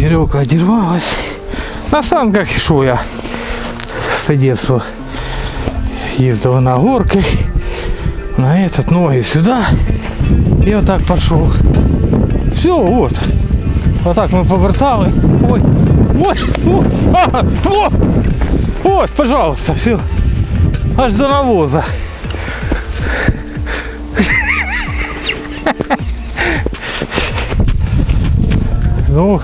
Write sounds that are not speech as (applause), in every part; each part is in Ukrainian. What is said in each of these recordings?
Веревка одервалась. На санках шел я все детство. Ездил на горки. На этот ноги сюда. И вот так пошел. Все, вот. Вот так мы повертали. Ой, ой, ой, вот, пожалуйста, все. Аж до навоза. (laughs) Ну,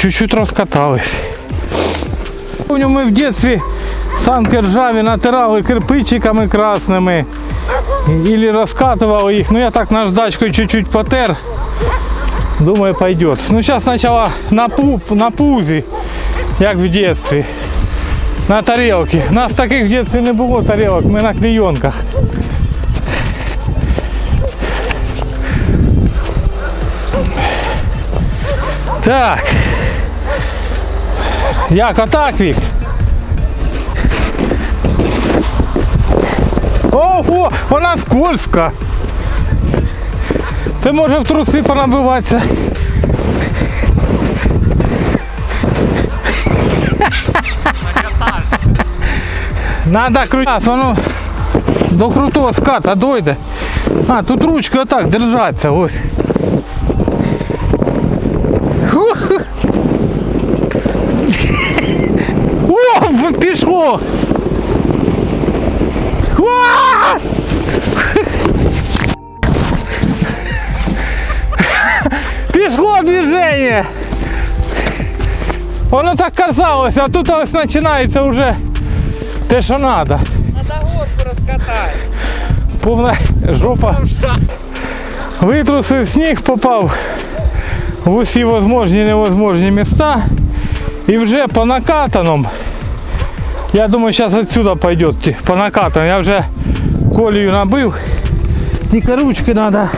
чуть-чуть раскатались. Помню, ми в дитинстві санки ржаві натирали кирпичиками красними. Или раскатывал их. Ну я так наждачкой чуть-чуть потер. Думаю, пойдет. Ну сейчас сначала на, пуп, на пузі, як в детстве. На тарелке. У нас таких в детстве не було тарелок, ми на клейонках. Так. Як отак, Вік? Ого, вона скользка. Це може в труси понабиватися. Надо крутити, воно до крутого ската дойде. А, тут ручка отак держаться, ось. пішло! Уа! Пішло движение. Воно так казалось, а тут ось починається вже те, що треба. Надо горку розкатати. Повна жопа. Витрусив сніг, попав в усі возможні і невозможні міста. І вже по накатаному. Я думаю, зараз отсюда пойдет по накатаному. Я вже колію набив. Тільки ручки треба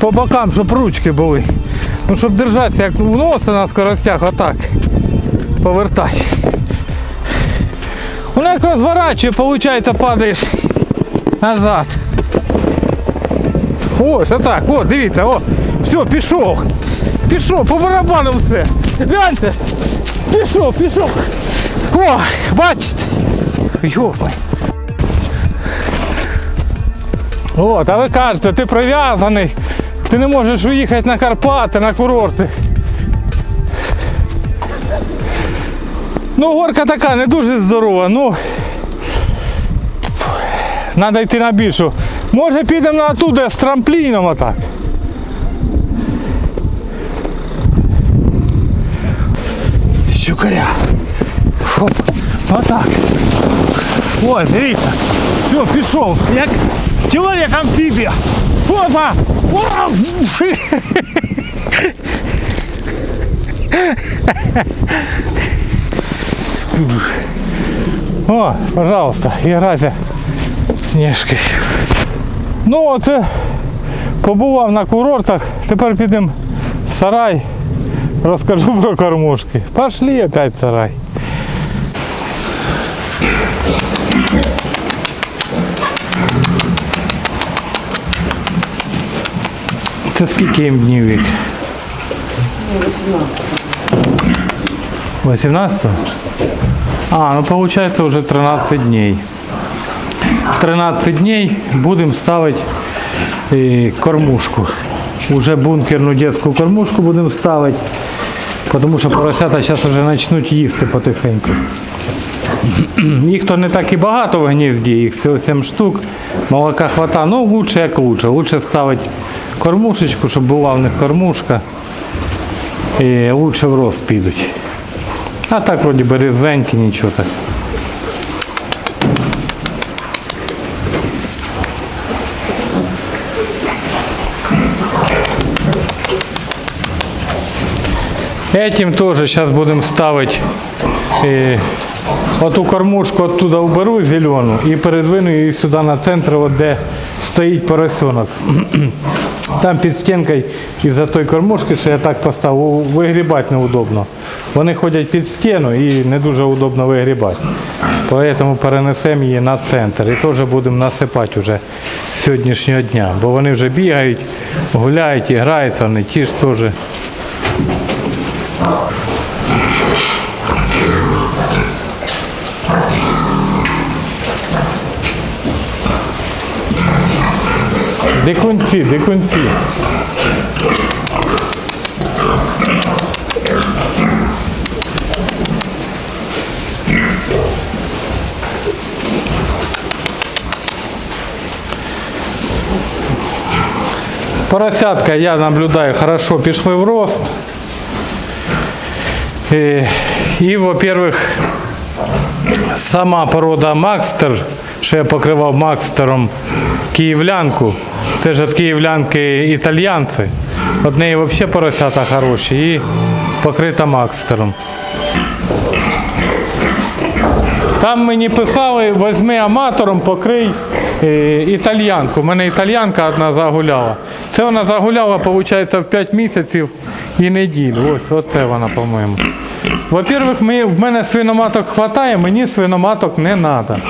по бокам, щоб ручки були. Ну, щоб держатися, як в носа на скоростях, отак. Повертати. Воно як розворачує, виходить, падаєш назад. Ось, отак, о, дивіться, о, все, пішов. Пішов, по барабану все. Гляньте. Пішов, пішов. О, бачите. Йопай. От, а ви кажете, ти прив'язаний, ти не можеш уїхати на Карпати, на курорти. Ну, горка така не дуже здорова, ну. Треба йти на більшу. Може підемо ту, з трампліном отак. Щукаря. Хоп. Отак. Ой, дивіться. Все, пішов. Як чоловік амфібія. Опа! О! О, пожалуйста, играйте сніжки. Ну оце побував на курортах, тепер підемо в сарай, розкажу про кормушки. Пошли опять в сарай. Це скільки їм днів вік? 18. А, ну получается уже 13 дней. 13 дней будем ставить э, кормушку. Уже бункерную детскую кормушку будем ставить. Потому що поросята зараз вже почнуть їсти потихеньку. Їх то не так і багато в гнізді, їх всього 7 штук. Молока хвата, ну лучше як лучше. Лучше ставити кормушечку, щоб була в них кормушка. І лучше в рост підуть. А так вроді би різвенькі, нічого так. Этим тоже сейчас будем ставить э, оту кормушку оттуда уберу зелену і передвину її сюди на центр, от де стоїть поросенок. Там під стінкою із-за той кормушки, що я так поставив, вигрібати неудобно. Вони ходять під стіну і не дуже удобно вигрібати. Тому перенесемо її на центр і теж будемо насипати вже з сьогоднішнього дня. Бо вони вже бігають, гуляють і граються, вони ті ж теж Дикунці, дикунці. Поросятка, я наблюдаю, хорошо пішли в рост. І, і во-первых, сама порода Макстер, що я покривав Макстером київлянку, Це ж від київлянки італьянці. От неї взагалі поросята хороші і покрита Макстером. Там мені писали, візьми аматором, покрий е, італьянку. У мене італьянка одна загуляла. Це вона загуляла, виходить, в 5 місяців і неділю. Ось оце вона, по-моєму. Во-первых, в мене свиноматок вистачає, мені свиноматок не треба.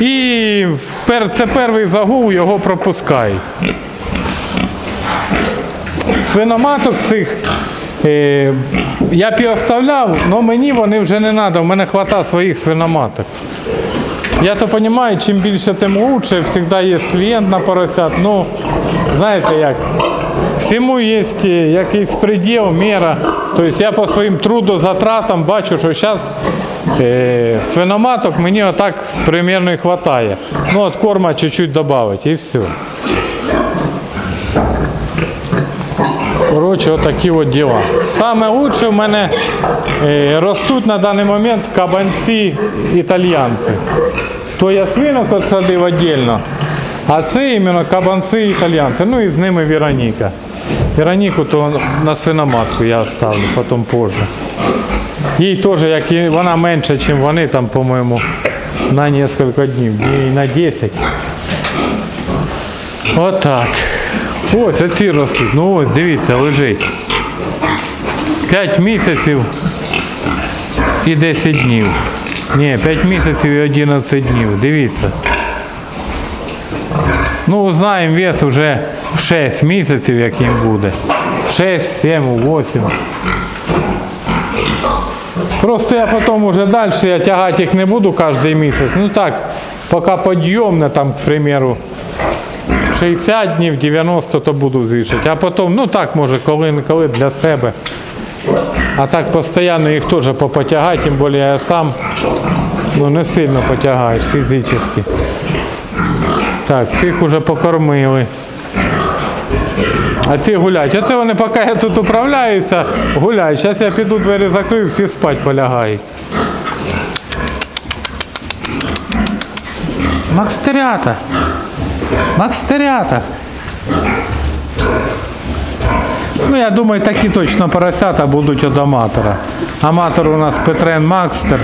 І це перший загул, його пропускають. Свиноматок цих е, я б і оставляв, але мені вони вже не треба, в мене вистачає своїх свиноматок. Я то розумію, чим більше, тим лучше. Завжди є клієнт на поросят. Ну, знаєте як, всьому є е, якийсь приділ, міра. Тобто я по своїм трудозатратам бачу, що зараз свиноматок мені отак примерно і вистачає. Ну, от корма чуть-чуть додати і все. Коротше, отакі от діла. Саме лучше в мене е, ростуть на даний момент кабанці італьянці. То я свинок отсадив віддільно, а це іменно кабанці італьянці. Ну і з ними Вероніка. Вероніку то на свиноматку я оставлю, потім позже. Їй теж, як і вона менша, ніж вони, там, по-моєму, на кілька днів, днів на 10. Отак. Ось оці ростуть. Ну ось, дивіться, лежить. 5 місяців і 10 днів. Ні, 5 місяців і 11 днів. Дивіться. Ну, знаємо вес вже в 6 місяців, як їм буде. 6, 7, 8. Просто я потім уже далі я тягати їх не буду кожен місяць. Ну так, поки підйомне, там, к примеру, 60 днів, 90, то буду звішати. А потім, ну так, може, коли-коли для себе. А так постійно їх теж попотягати, тим більше я сам ну, не сильно потягаєш фізично. Так, цих вже покормили. А ці гуляють. Оце вони, поки я тут управляюся, гуляють. Зараз я піду двері закрию, всі спать полягають. Макстерята. Макстерята. Ну, я думаю, такі точно поросята будуть від аматора. Аматор у нас Петрен Макстер.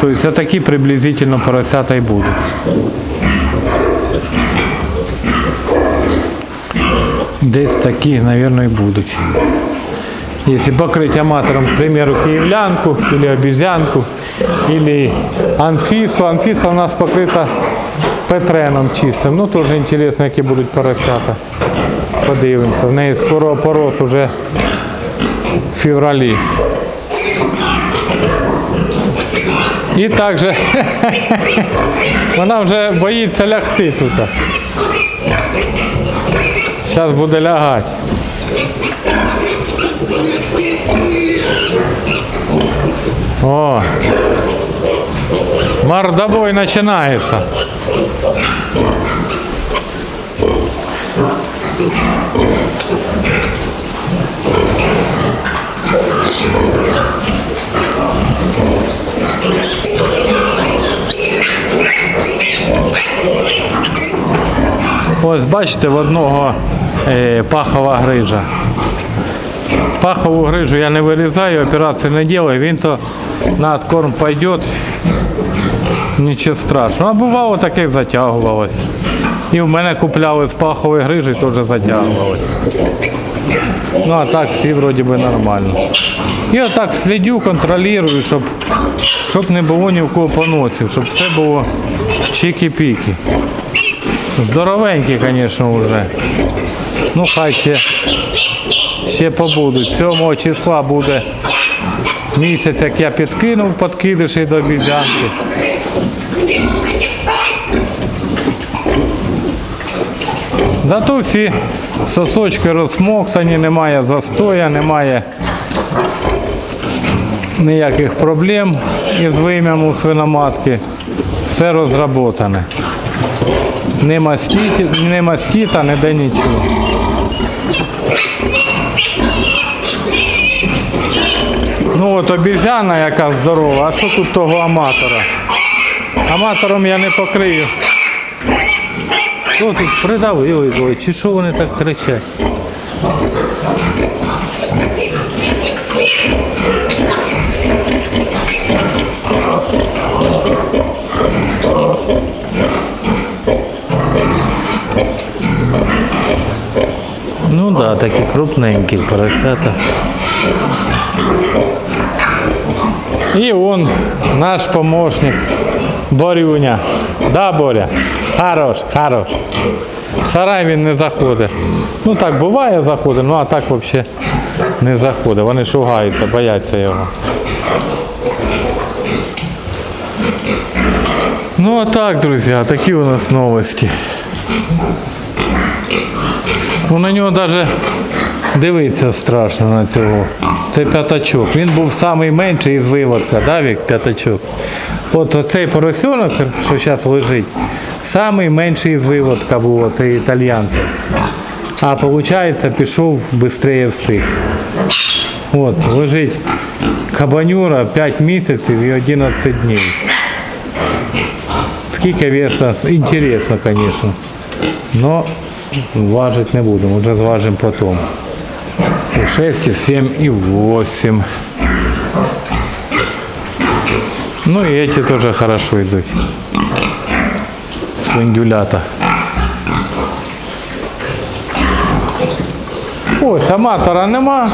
Тобто такі приблизительно поросята і будуть. Десь такі, мабуть, і будуть. Если покрыть аматором, к примеру, киевлянку или обезьянку, или анфису. Анфиса у нас покрыта петреном чистим. Ну, теж інтересно, які будуть поросята. Подивимося. В неї скоро порос уже в февралі. І також (laughs) вона вже боїться лягти тут. Зараз буде лягати. О, мордобой начинается. Ось бачите, в одного пахова грижа. Пахову грижу я не вирізаю, операції не делаю, він то на корм пойдет, нічого страшного. А бувало таке затягувалось. І в мене купляли з пахової грижі, теж затягувалось. Ну а так всі вроді би нормально. І отак слідю, контролюю, щоб, щоб не було ні в кого поносів, щоб все було чики-піки. Здоровенькі, звісно, вже. Ну хай ще ще побудуть. 7 числа буде місяць, як я підкинув подкидиші до обізянки. Зато всі сосочки розсмоктані, немає застоя, немає ніяких проблем із вим'ям у свиноматки. Все розроботане. Не мастіті, не мастіта, ніде нічого. Ну от обізяна яка здорова, а що тут того аматора? Аматором я не покрию. Що тут придавили, чи що вони так кричать? Ну да, поросята. І он наш помощник Борюня. Да, Боря? Хорош, хорош. В Сарай він не заходить. Ну так буває заходить, ну а так взагалі не заходить. Вони шугаються, бояться його. Ну а так, друзі, такі у нас новості. Ну на нього навіть дивитися страшно на цього. Це п'ятачок. Він був найменший із виводка, да, Вік, п'ятачок. От оцей поросенок, що зараз лежить, найменший із виводка був оцей італіянця. А виходить, пішов швидше всіх. От, лежить кабанюра 5 місяців і 11 днів. Скільки веса, інтересно, звісно. Но важить не будемо, вже зважимо потім. І 6, і 7, і 8. Ну и эти тоже хорошо идут. Свиндюлята. Ось аматора нема.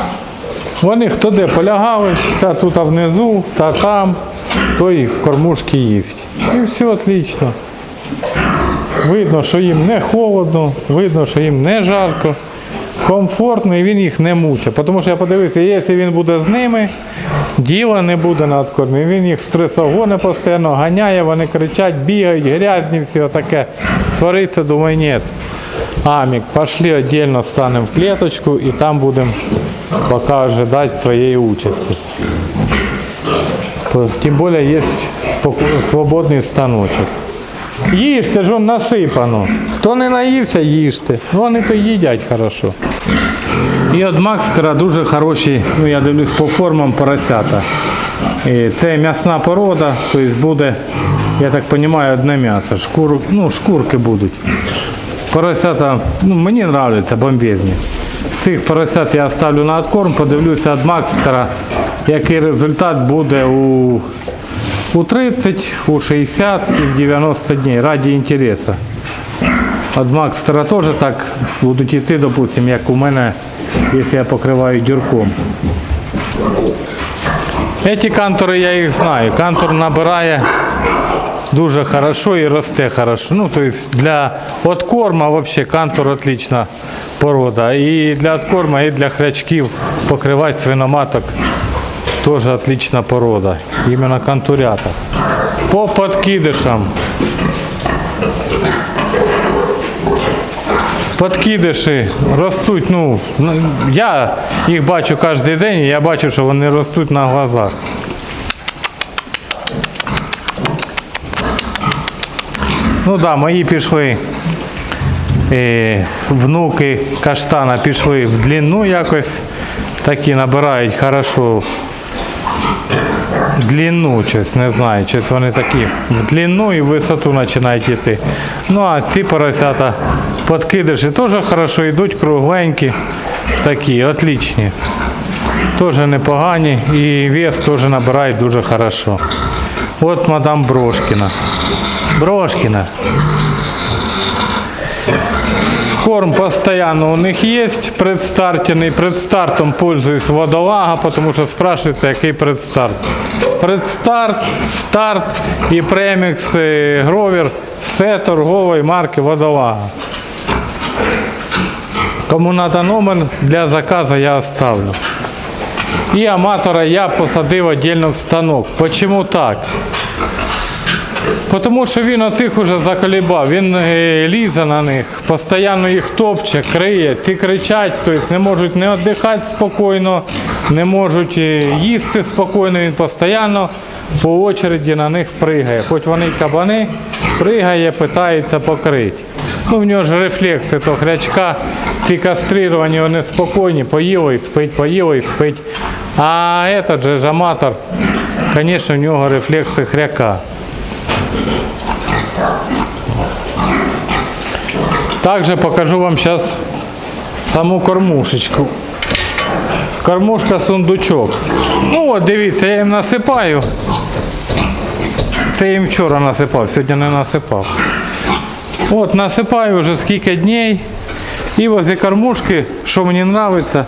Вони хто де полягали, ця тут внизу, та там, той в кормушки їсть. І все отлично. Видно, що їм не холодно, видно, що їм не жарко, комфортно і він їх не мучить. Тому що я подивився, якщо він буде з ними, діла не буде на откормі. Він їх стресогони постійно ганяє, вони кричать, бігають, грязні, все таке. Твориться, думаю, ні. Амік, пошли віддільно станемо в клеточку і там будемо поки ожидати своєї участі. Тим більше є свободний станочок. Їжте ж насипано. Хто не наївся, їжте. Ну вони то їдять хорошо. І от Макстера дуже хороші, ну я дивлюсь по формам поросята. І це м'ясна порода, тобто буде, я так розумію, одне м'ясо. Шкур, ну, шкурки будуть. Поросята, ну мені подобаються бомбезні. Цих поросят я ставлю на откорм, подивлюся від Макстера, який результат буде у у 30, у 60 и в 90 дней ради интереса. От Макстера теж так будуть йти, допустим, як у мене, якщо я покриваю дюрком. Эти кантори я їх знаю. Кантор набирає дуже хорошо і росте хорошо. Ну, то есть для откорма вообще кантор отлична порода. І для откорма, і для хрячків покривати свиноматок Тоже отличная порода. Именно контурята. По подкидышам. Подкидиші ростуть, ну, ну, я їх бачу кожен день, і я бачу, що вони ростуть на глазах. Ну да, мої пішли. е, внуки каштана пішли в длину якось. Такі набирають хорошо длину, щось, не знаю, щось вони такі в длину і в висоту починають йти. Ну а ці поросята подкидиші теж хорошо йдуть, кругленькі, такі, отлічні. Теж непогані і вес теж набирають дуже хорошо. От мадам Брошкіна. Брошкіна. Корм постоянно у них есть предстартенный. Предстартом пользуюсь водолага, потому что спрашивают, який предстарт. Предстарт, старт і премікс е, Гровер все торгової марки водолага. Кому треба номер для заказу, я оставлю. І аматора я посадив віддільно в станок. Почому так? Тому що він оцих уже заколібав, він е, лізе на них, постійно їх топче, криє, ці кричать, тобто не можуть не віддихати спокійно, не можуть е, їсти спокійно, він постійно по очереді на них пригає. Хоч вони кабани, пригає, питається покрити. Ну, в нього ж рефлекси то хрячка, ці кастрировані, вони спокійні, поїли і спить, поїли і спить. А этот же аматор, звісно, в нього рефлекси хряка. Также покажу вам сейчас саму кормушечку. Кормушка сундучок. Ну от дивіться, я їм насипаю. Це їм вчора насипав, сьогодні не насипав. От насипаю вже скільки днів. І возле кормушки, що мені подобається,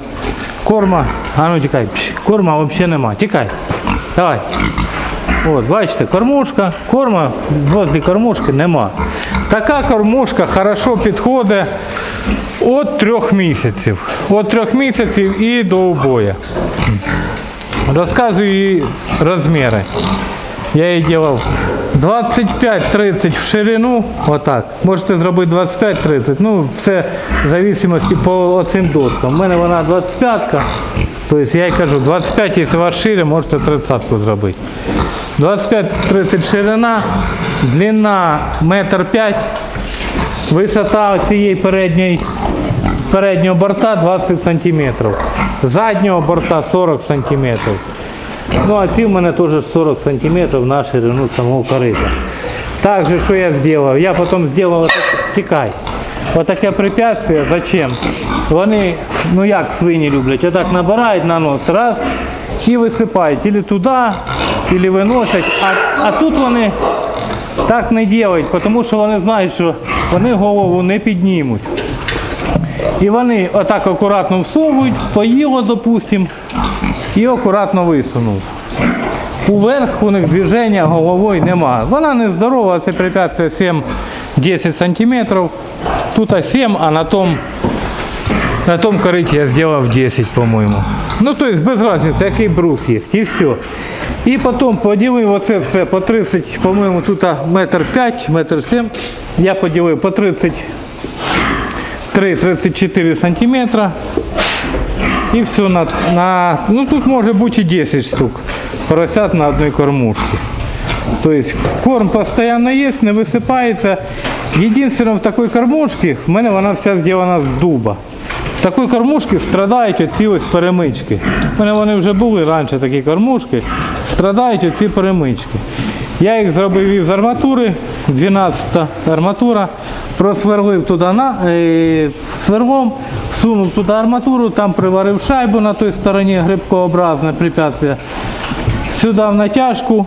корма. А ну тікай, корма взагалі нема. Тікай. Давай. От, бачите, кормушка, корма возле кормушки нема. Така кормушка хорошо підходить від трьох місяців. Від трьох місяців і до убоя. Розказую її розміри. Я її делав 25-30 в ширину, отак. Можете зробити 25-30, ну це в зависимості по оцим доскам. У мене вона 25-ка, тобто я їй кажу, 25, якщо вас шире, можете 30-ку зробити. 25-30 ширина, длина метр п'ять, висота цієї передньої, переднього борта 20 см, заднього борта 40 см. Ну, а ці в мене теж 40 сантиметрів на ширину самого корита. Также, що я зробив? Я потім зробив, тікай. Отаке препятствие, зачем? Вони, ну як свині люблять, отак набирають на нос, раз, і висипають. Ілі туди, ілі виносять. А, а тут вони так не роблять, тому що вони знають, що вони голову не піднімуть. І вони отак акуратно всовують, поїло, допустимо, і акуратно висунув. Уверх у них движення головою нема. Вона не здорова, це препятствие 7-10 сантиметрів. Тут 7, а на том, на том кориті я зробив 10, по-моєму. Ну, то есть без разницы, який брус є, і все. І потім поділив оце все по 30, по-моєму, тут метр 5, метр 7. Я поділив по 30 3-34 сантиметра. І все на, на, ну тут може бути і 10 штук поросят на одній кормушці. Тобто корм постійно є, не висипається. Єдине в такій кормушці, в мене вона вся зроблена з дуба. В такій кормушці страдають оці ось перемички. У мене вони вже були раніше такі кормушки, страдають оці перемички. Я їх зробив із арматури, 12-та арматура, просверлив туди на, е, сверлом, сунув туди арматуру, там приварив шайбу на той стороні грибкообразне препятствие. Сюди в натяжку,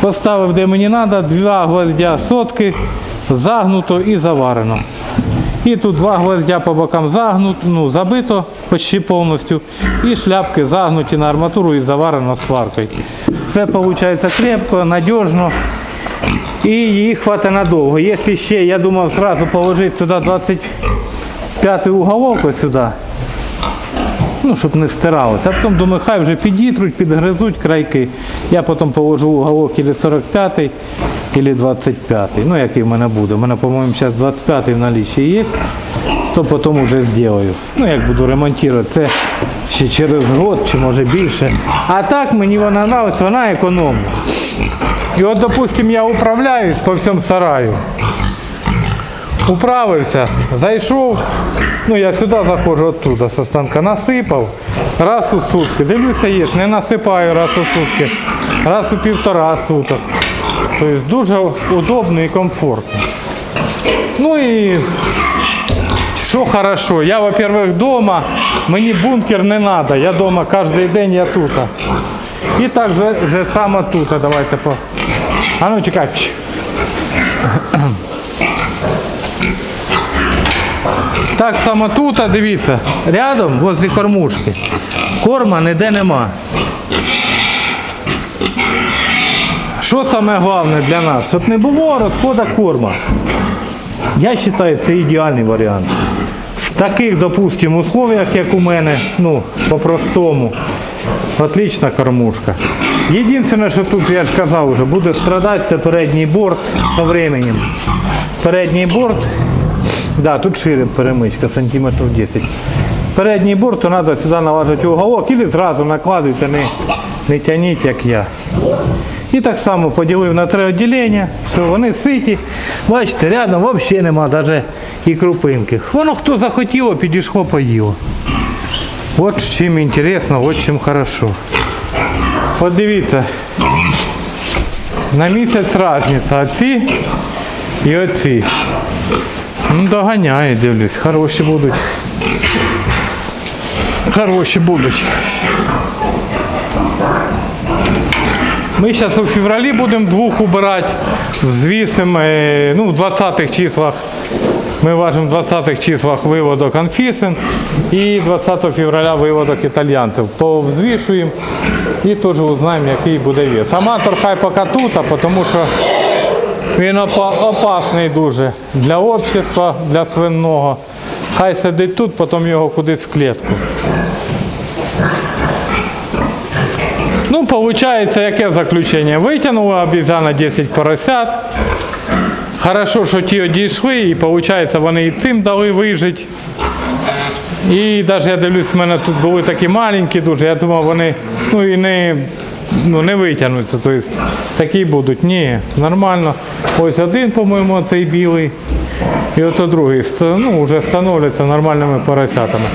поставив де мені треба, два гвоздя сотки, загнуто і заварено. І тут два гвоздя по бокам загнуто, ну, забито почти повністю. І шляпки загнуті на арматуру і заварено сваркою. Все виходить крепко, надіжно. І її хватить надовго. Якщо ще, я думав, одразу положити сюди 25-й уголок ось сюди, ну, щоб не стиралося. А потім думаю, хай вже підітруть, підгризуть крайки. Я потім положу уголок 45-й або 25 Ну, який в мене буде. У мене, по-моєму, зараз 25 в наліччі є, то потім вже зроблю. Ну, як буду ремонтувати, це ще через рік чи може більше. А так мені вона подобається, вона економна. І от, допустимо, я управляюсь по всьому сараю. Управився, зайшов, ну я сюди заходжу оттуда, со станка, насипав, раз у сутки. Дивлюся, є, не насипаю раз у сутки, раз у півтора суток. Тобто дуже удобно і комфортно. Ну і що хорошо, я, во-первых, вдома, мені бункер не треба, я вдома кожен день я тут. І так же, само тут. Давайте по. А ну чекай. Так само тут, дивіться, рядом, возле кормушки. Корма ніде нема. Що саме головне для нас? Щоб не було розходу корма. Я вважаю, це ідеальний варіант. В таких, допустимо, условиях, як у мене, ну, по-простому, отлична кормушка. Єдине, що тут, я ж казав вже, буде страдати, це передній борт з временем. Передній борт, да, тут шире перемичка, сантиметрів 10. Передній борт, то треба сюди налажити уголок, і зразу накладуйте, не, не тяніть, як я. І так само поділив на три відділення, все, вони ситі. Бачите, рядом взагалі нема навіть і крупинки. Воно хто захотіло, підійшло, поїло. От чим інтересно, от чим хорошо. От дивіться, на місяць різниця, оці і оці. Ну, доганяє, дивлюсь, хороші будуть. Хороші будуть. Ми зараз у февралі будемо двох убирати, звісимо, е, ну, в 20-х числах. Ми важимо в 20-х числах виводок анфісин і 20 февраля виводок італьянців. Повзвішуємо і теж узнаємо, який буде вес. Аматор хай поки тут, а тому що він опасний дуже для общества, для свинного. Хай сидить тут, потім його кудись в клітку. Ну, получается, яке заключення? Витягнула обізяна 10 поросят. Хорошо, що ті одійшли, і виходить, вони і цим дали вижити. І навіть я дивлюсь, в мене тут були такі маленькі дуже, я думав, вони ну, і не, ну, не витягнуться. Тобто, такі будуть. Ні, нормально. Ось один, по-моєму, цей білий. І ото другий ну, вже становляться нормальними поросятами.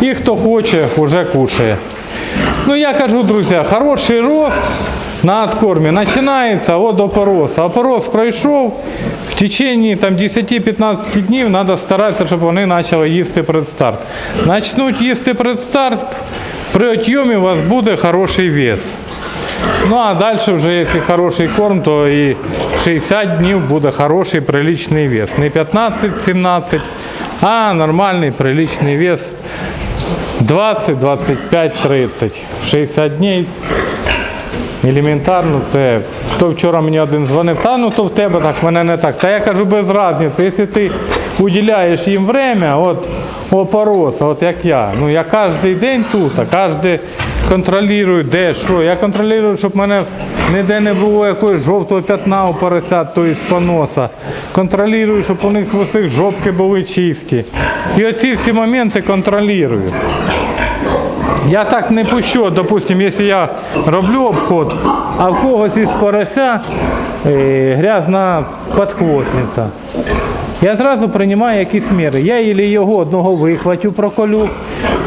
І хто хоче, вже кушає. Ну я кажу, друзі, хороший рост на откормі починається от опорос. Опорос пройшов, в течение там, 10-15 днів треба старатися, щоб вони почали їсти предстарт. Начнуть їсти предстарт, при отйомі у вас буде хороший вес. Ну а далі вже, якщо хороший корм, то і 60 днів буде хороший приличний вес. Не 15-17, а нормальний приличний вес 20, 25, 30. 60 днів. Елементарно це. То вчора мені один дзвонив, та ну то в тебе так, мене не так. Та я кажу без різниці, якщо ти уділяєш їм время, от опороса, от як я. Ну я кожен день тут, а кожен контролюю, де, що. Я контролюю, щоб в мене ніде не було якогось жовтого п'ятна у поросят, то із поноса. Контролюю, щоб у них усіх жопки були чисті. І оці всі моменти контролюю. Я так не пущу, допустим, якщо я роблю обход, а в когось із порося е, грязна подхвостниця. Я зразу приймаю якісь міри. Я ілі його одного вихватю проколю,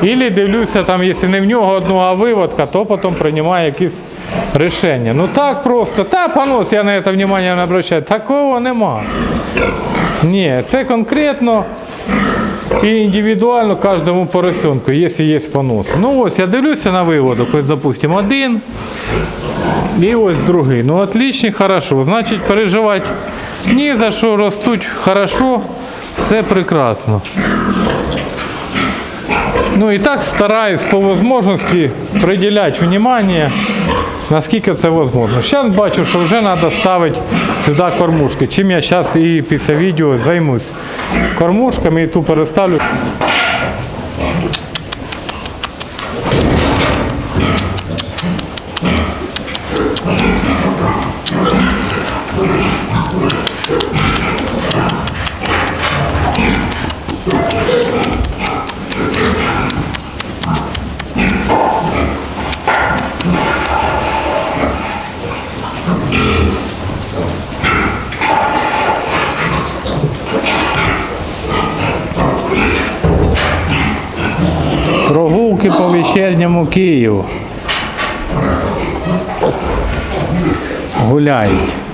ілі дивлюся, там, якщо не в нього одного, а виводка, то потім приймаю якісь рішення. Ну так просто, та понос, я на це внимання не обращаю. Такого нема. Ні, це конкретно і індивідуально кожному поросенку, якщо є понос. Ну ось я дивлюся на виводок, ось допустимо один і ось другий. Ну отлично, хорошо. Значить переживати ні за що ростуть хорошо, все прекрасно. Ну і так стараюсь по можливості приділяти внимание, наскільки це можливо. Зараз бачу, що вже треба ставити сюди кормушки. Чим я зараз і після відео займусь. Кормушками і ту переставлю. Прогулки по вечірньому Києву. Гуляють.